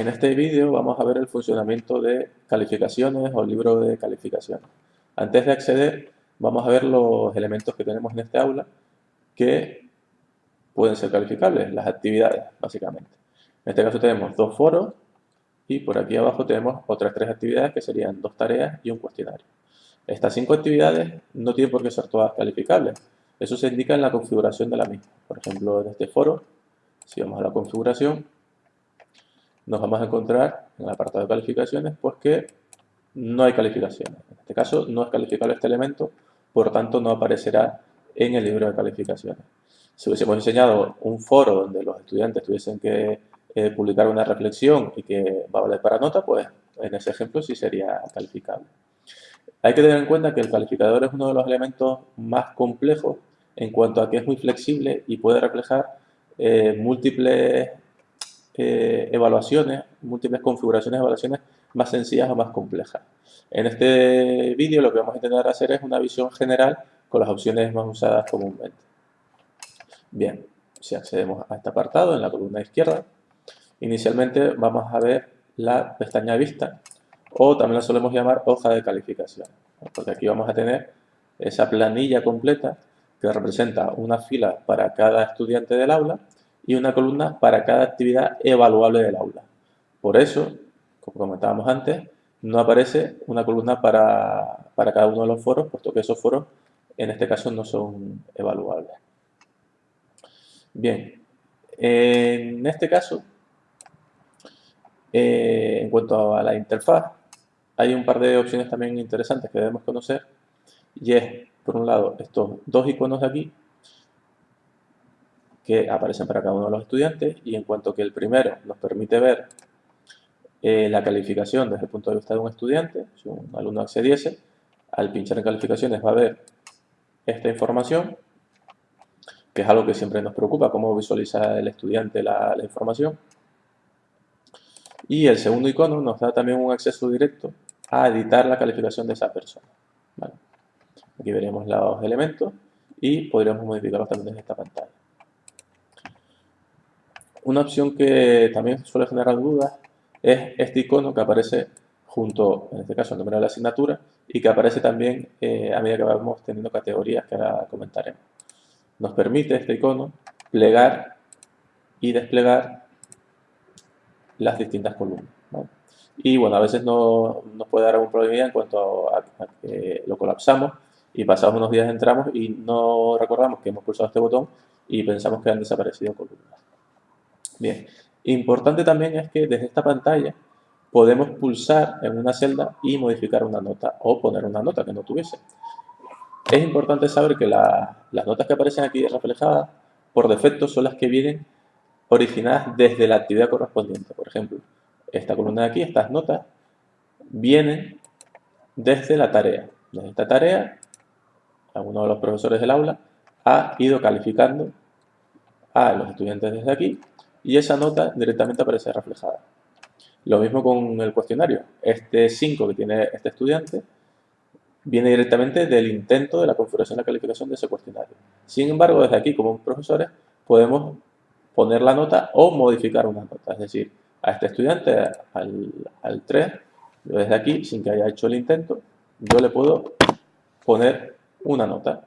En este vídeo vamos a ver el funcionamiento de calificaciones o libro de calificaciones. Antes de acceder, vamos a ver los elementos que tenemos en este aula que pueden ser calificables, las actividades, básicamente. En este caso tenemos dos foros y por aquí abajo tenemos otras tres actividades que serían dos tareas y un cuestionario. Estas cinco actividades no tienen por qué ser todas calificables. Eso se indica en la configuración de la misma. Por ejemplo, en este foro, si vamos a la configuración, nos vamos a encontrar en el apartado de calificaciones pues que no hay calificaciones. En este caso no es calificable este elemento, por tanto no aparecerá en el libro de calificaciones. Si hubiésemos diseñado un foro donde los estudiantes tuviesen que eh, publicar una reflexión y que va a valer para nota, pues en ese ejemplo sí sería calificable. Hay que tener en cuenta que el calificador es uno de los elementos más complejos en cuanto a que es muy flexible y puede reflejar eh, múltiples evaluaciones, múltiples configuraciones de evaluaciones más sencillas o más complejas. En este vídeo lo que vamos a intentar hacer es una visión general con las opciones más usadas comúnmente. Bien, si accedemos a este apartado en la columna izquierda, inicialmente vamos a ver la pestaña vista o también la solemos llamar hoja de calificación, porque aquí vamos a tener esa planilla completa que representa una fila para cada estudiante del aula y una columna para cada actividad evaluable del aula. Por eso, como comentábamos antes, no aparece una columna para, cada uno de los foros, puesto que esos foros en este caso no son evaluables. Bien, en este caso, eh, en cuanto a la interfaz, hay un par de opciones también interesantes que debemos conocer y es, por un lado, estos dos iconos de aquí que aparecen para cada uno de los estudiantes y en cuanto que el primero nos permite ver eh, la calificación desde el punto de vista de un estudiante, si un alumno accediese, al pinchar en calificaciones va a ver esta información, que es algo que siempre nos preocupa, cómo visualiza el estudiante la, información. Y el segundo icono nos da también un acceso directo a editar la calificación de esa persona. Aquí veremos los elementos y podríamos modificarlos también desde esta pantalla. Una opción que también suele generar dudas es este icono que aparece junto, en este caso, al número de la asignatura y que aparece también eh, a medida que vamos teniendo categorías que ahora comentaremos. Nos permite este icono plegar y desplegar las distintas columnas. Y bueno, a veces no, nos puede dar algún problema en cuanto a, que lo colapsamos y pasados unos días entramos y no recordamos que hemos pulsado este botón y pensamos que han desaparecido columnas. Bien, importante también es que desde esta pantalla podemos pulsar en una celda y modificar una nota o poner una nota que no tuviese. Es importante saber que las notas que aparecen aquí reflejadas por defecto son las que vienen originadas desde la actividad correspondiente. Por ejemplo, esta columna de aquí, estas notas, vienen desde la tarea. Desde esta tarea, alguno de los profesores del aula ha ido calificando a los estudiantes desde aquí y esa nota directamente aparece reflejada. Lo mismo con el cuestionario. Este 5 que tiene este estudiante viene directamente del intento de la configuración de la calificación de ese cuestionario. Sin embargo, desde aquí, como profesores, podemos poner la nota o modificar una nota. Es decir, a este estudiante, al, al 3, desde aquí, sin que haya hecho el intento, yo le puedo poner una nota.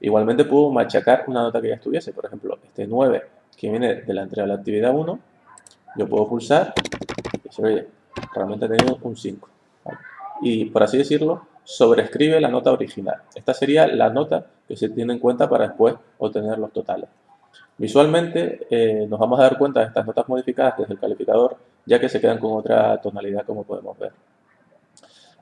Igualmente puedo machacar una nota que ya estuviese. Por ejemplo, este 9 que viene de la entrega de la actividad 1, yo puedo pulsar y se ve, realmente ha un 5. Y por así decirlo, sobrescribe la nota original. Esta sería la nota que se tiene en cuenta para después obtener los totales. Visualmente eh, nos vamos a dar cuenta de estas notas modificadas desde el calificador, ya que se quedan con otra tonalidad como podemos ver.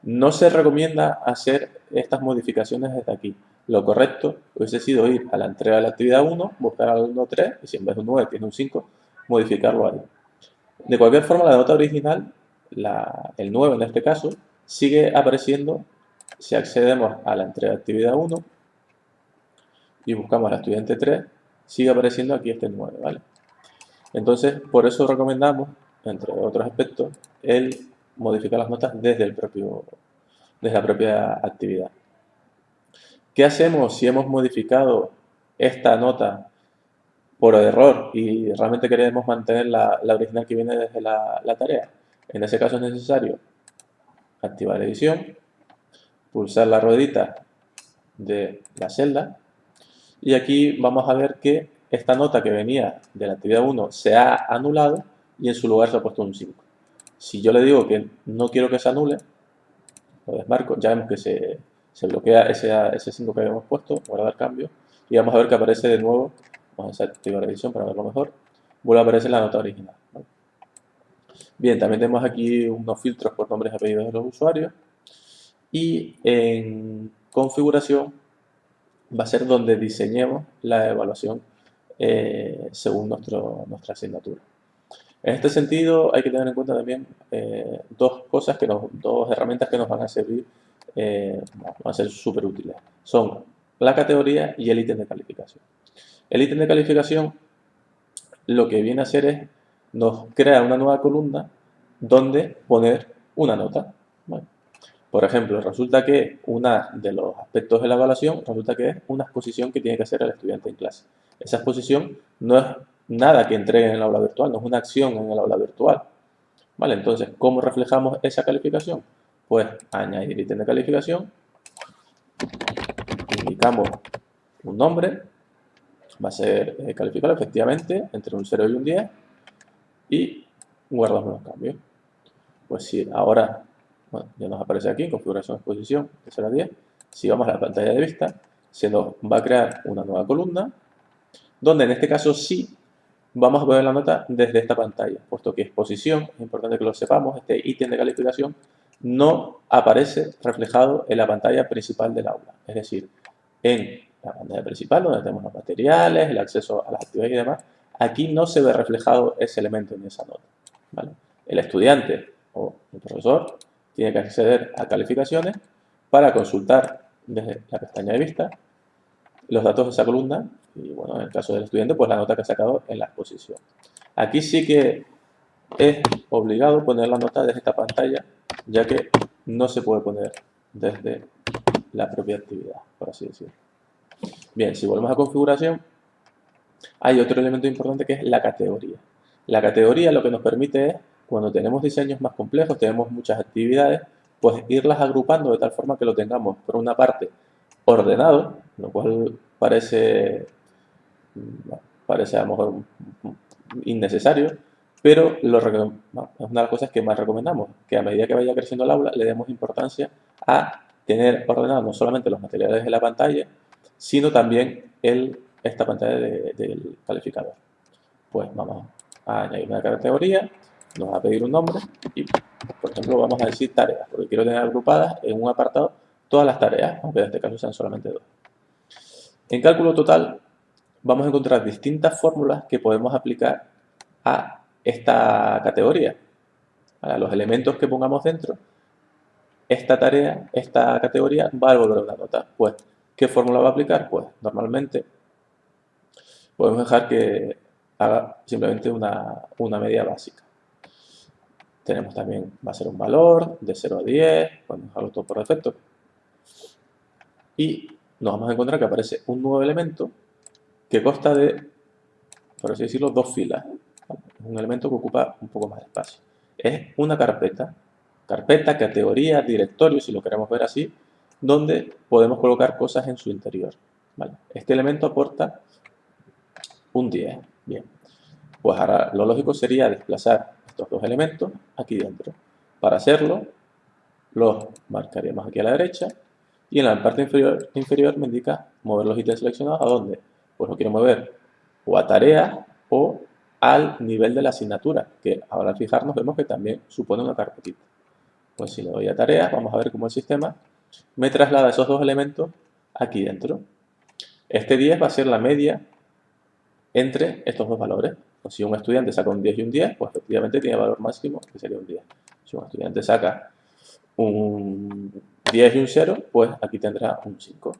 No se recomienda hacer estas modificaciones desde aquí, lo correcto hubiese sido ir a la entrega de la actividad 1, buscar al 1, 3, y si en vez de un 9 tiene un 5, modificarlo ahí. De cualquier forma, la nota original, el 9 en este caso, sigue apareciendo si accedemos a la entrega de actividad 1 y buscamos al estudiante 3, sigue apareciendo aquí este 9, ¿vale? Entonces, por eso recomendamos, entre otros aspectos, el modificar las notas desde, el propio, desde la propia actividad. ¿Qué hacemos si hemos modificado esta nota por error y realmente queremos mantener la, original que viene desde la, tarea, en ese caso es necesario activar edición, pulsar la ruedita de la celda y aquí vamos a ver que esta nota que venía de la actividad 1 se ha anulado y en su lugar se ha puesto un 5. Si yo le digo que no quiero que se anule, lo desmarco, ya vemos que se, bloquea ese, ese 5 que habíamos puesto, guardar cambio, y vamos a ver que aparece de nuevo, vamos a activar la edición para verlo mejor, vuelve a aparecer la nota original. Bien, también tenemos aquí unos filtros por nombres y apellidos de los usuarios, y en configuración va a ser donde diseñemos la evaluación eh, según nuestra asignatura. En este sentido hay que tener en cuenta también eh, dos cosas, que nos, dos herramientas que nos van a servir, eh, van a ser súper útiles. Son la categoría y el ítem de calificación. El ítem de calificación lo que viene a hacer es, nos crea una nueva columna donde poner una nota. Por ejemplo, resulta que uno de los aspectos de la evaluación resulta que es una exposición que tiene que hacer el estudiante en clase. Esa exposición no es nada que entregue en el aula virtual, no es una acción en el aula virtual. ¿Vale? Entonces, ¿cómo reflejamos esa calificación? Pues añadir ítem de calificación, indicamos un nombre, va a ser eh, calificado efectivamente entre un 0 y un 10 y guardamos los cambios. Pues si ahora ya nos aparece aquí, configuración exposición, que será 10. Si vamos a la pantalla de vista, se nos va a crear una nueva columna, donde en este caso sí vamos a poner la nota desde esta pantalla, puesto que exposición, es importante que lo sepamos, este ítem de calificación no aparece reflejado en la pantalla principal del aula. Es decir, en la pantalla principal, donde tenemos los materiales, el acceso a las actividades y demás, aquí no se ve reflejado ese elemento en esa nota. El estudiante o el profesor tiene que acceder a calificaciones para consultar desde la pestaña de vista los datos de esa columna y bueno, en el caso del estudiante, pues la nota que ha sacado en la exposición. Aquí sí que es obligado poner la nota desde esta pantalla, ya que no se puede poner desde la propia actividad, por así decirlo. Bien, si volvemos a configuración, hay otro elemento importante que es la categoría. La categoría lo que nos permite es cuando tenemos diseños más complejos, tenemos muchas actividades, pues irlas agrupando de tal forma que lo tengamos, por una parte, ordenado, lo cual parece, parece a lo mejor innecesario, pero lo, es una de las cosas que más recomendamos, que a medida que vaya creciendo el aula le demos importancia a tener ordenados no solamente los materiales de la pantalla, sino también el, esta pantalla del calificador. Pues vamos a añadir una categoría nos va a pedir un nombre y, por ejemplo, vamos a decir tareas, porque quiero tener agrupadas en un apartado todas las tareas, aunque en este caso sean solamente dos. En cálculo total vamos a encontrar distintas fórmulas que podemos aplicar a esta categoría, a los elementos que pongamos dentro. Esta tarea, esta categoría va a devolver una nota. Pues, ¿qué fórmula va a aplicar? Pues, normalmente podemos dejar que haga simplemente una, una media básica. Tenemos también, va a ser un valor de 0 a 10, podemos dejarlo todo por defecto. Y nos vamos a encontrar que aparece un nuevo elemento que consta de, por así decirlo, dos filas. Es un elemento que ocupa un poco más de espacio. Es una carpeta, carpeta, categoría, directorio, si lo queremos ver así, donde podemos colocar cosas en su interior. Este elemento aporta un 10. Bien, pues ahora lo lógico sería desplazar estos dos elementos aquí dentro. Para hacerlo, los marcaríamos aquí a la derecha y en la parte inferior, inferior me indica mover los ítems seleccionados a dónde. Pues lo quiero mover o a tareas o al nivel de la asignatura, que ahora al fijarnos vemos que también supone una carpetita. Pues si le doy a tareas, vamos a ver cómo el sistema me traslada esos dos elementos aquí dentro. Este 10 va a ser la media entre estos dos valores. Pues si un estudiante saca un 10 y un 10, pues efectivamente tiene valor máximo, que sería un 10. Si un estudiante saca un 10 y un 0, pues aquí tendrá un 5.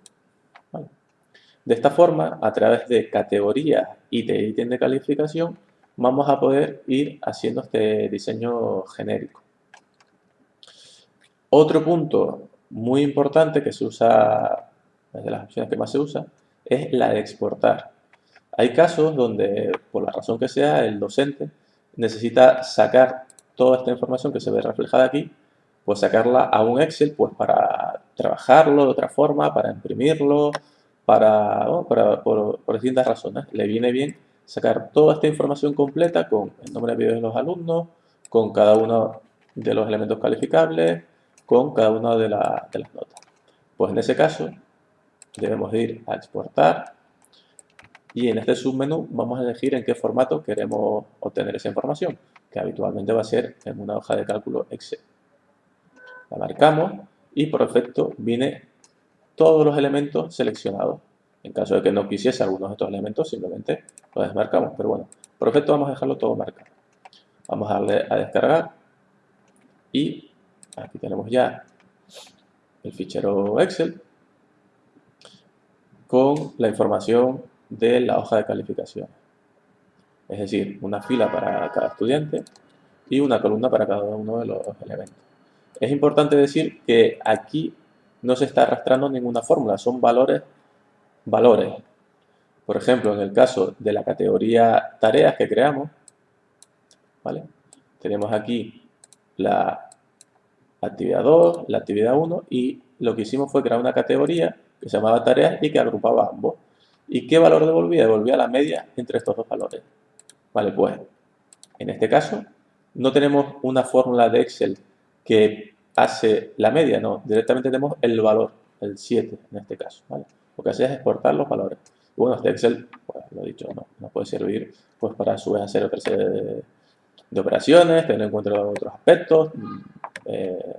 De esta forma, a través de categorías y de ítem de calificación, vamos a poder ir haciendo este diseño genérico. Otro punto muy importante que se usa, es de las opciones que más se usa, es la de exportar. Hay casos donde, por la razón que sea, el docente necesita sacar toda esta información que se ve reflejada aquí, pues sacarla a un Excel pues para trabajarlo de otra forma, para imprimirlo, para, por, distintas razones. Le viene bien sacar toda esta información completa con el nombre de de los alumnos, con cada uno de los elementos calificables, con cada una de, de las notas. Pues en ese caso debemos ir a exportar y en este submenú vamos a elegir en qué formato queremos obtener esa información, que habitualmente va a ser en una hoja de cálculo Excel. La marcamos y por defecto viene todos los elementos seleccionados. En caso de que no quisiese algunos de estos elementos, simplemente lo desmarcamos. Pero bueno, por defecto vamos a dejarlo todo marcado. Vamos a darle a descargar y aquí tenemos ya el fichero Excel con la información de la hoja de calificación. Es decir, una fila para cada estudiante y una columna para cada uno de los elementos. Es importante decir que aquí no se está arrastrando ninguna fórmula, son valores, valores. Por ejemplo, en el caso de la categoría tareas que creamos, ¿vale? tenemos aquí la actividad 2, la actividad 1 y lo que hicimos fue crear una categoría que se llamaba tareas y que agrupaba ambos. ¿Y qué valor devolvía? Devolvía la media entre estos dos valores. Vale, pues en este caso no tenemos una fórmula de Excel que hace la media, no, directamente tenemos el valor, el 7 en este caso. Lo que hace es exportar los valores. Y bueno, este Excel, pues lo he dicho, no, nos puede servir pues para a su vez hacer otra serie de, operaciones, tener en cuenta otros aspectos, eh,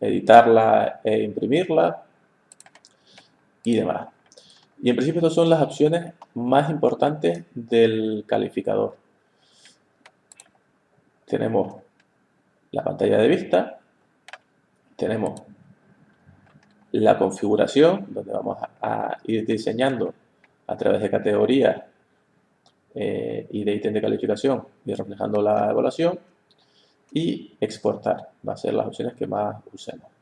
editarla e imprimirla y demás. Y en principio estas son las opciones más importantes del calificador. Tenemos la pantalla de vista, tenemos la configuración, donde vamos a ir diseñando a través de categorías eh, y de ítem de calificación y reflejando la evaluación y exportar, va a ser las opciones que más usemos.